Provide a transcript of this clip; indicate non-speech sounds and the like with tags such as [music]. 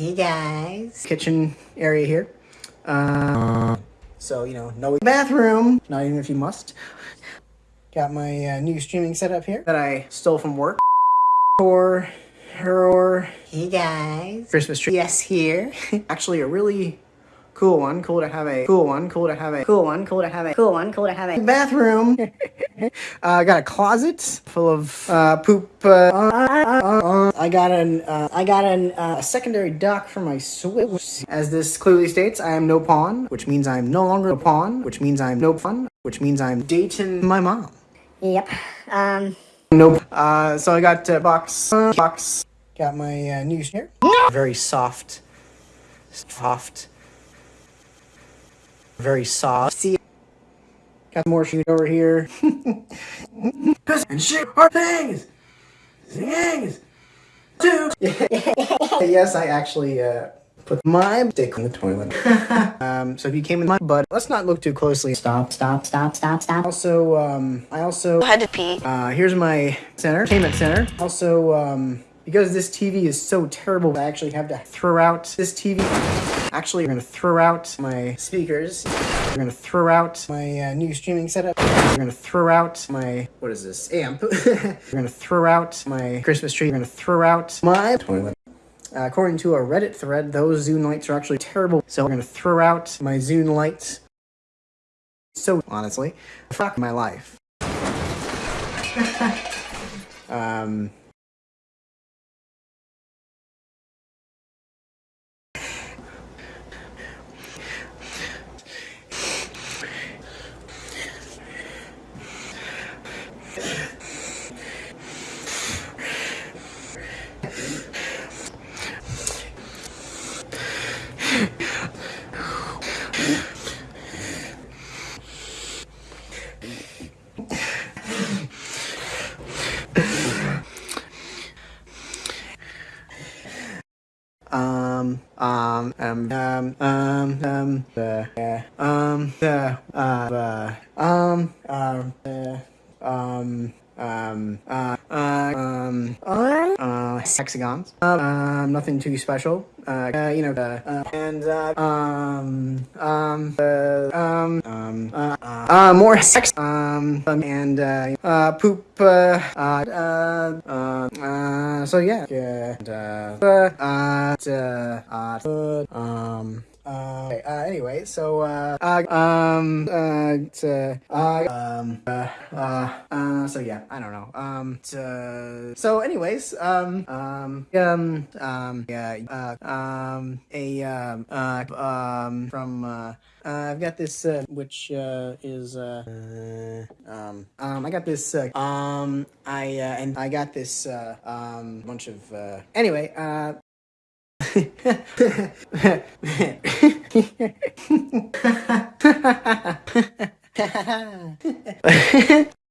Hey guys. Kitchen area here. Uh, so, you know, no bathroom. Not even if you must. Got my uh, new streaming setup here that I stole from work. Or, or, hey guys. Christmas tree. Yes, here. Actually, a really cool one. Cool to have a cool one. Cool to have a cool one. Cool to have a cool one. Cool to have a bathroom. [laughs] uh, got a closet full of uh, poop. Uh, I got an uh, I got an uh, secondary dock for my Switch. As this clearly states, I am no pawn, which means I'm no longer a pawn, which means I'm no fun, which means I'm dating my mom. Yep. Um. Nope. Uh, so I got uh, box box. Got my uh, new here. Very soft, soft, very soft. See. Got more shoot over here. [laughs] and shit are things. Things. Two. [laughs] yes, I actually uh, put my dick in the toilet. [laughs] um, so if you came in my butt, let's not look too closely. Stop, stop, stop, stop, stop. Also, um, I also had to pee. Uh, here's my center, entertainment center. Also, um, because this TV is so terrible, I actually have to throw out this TV. Actually, we're gonna throw out my speakers. We're gonna throw out my uh, new streaming setup. We're gonna throw out my, what is this, amp. [laughs] we're gonna throw out my Christmas tree. We're gonna throw out my toilet. Uh, according to a Reddit thread, those Zune lights are actually terrible. So we're gonna throw out my Zune lights. So honestly, fuck my life. [laughs] um, um, um, um, um, um, um, the, uh, um, the, uh, the, um, uh, the, um, um, uh, uh, um, uh, hexagons. Um, nothing too special. Uh, uh you know, uh, uh, and, uh, um, um, uh, um, um, uh, uh, more sex, um, and, uh, uh, poop, uh, uh, uh, uh, so yeah, and, uh, uh, uh, uh, um, uh, uh, anyway, so, uh, uh um, uh, uh, um, uh, uh, uh, so yeah, I don't know, um, uh, so anyways, um, um, um, um, yeah, uh, um, a, um, uh, um, from, uh, uh, I've got this, uh, which, uh, is, uh, uh, um, um, I got this, uh, um, I, uh, and I got this, uh, um, bunch of, uh, anyway, uh, [laughs] [laughs] [laughs]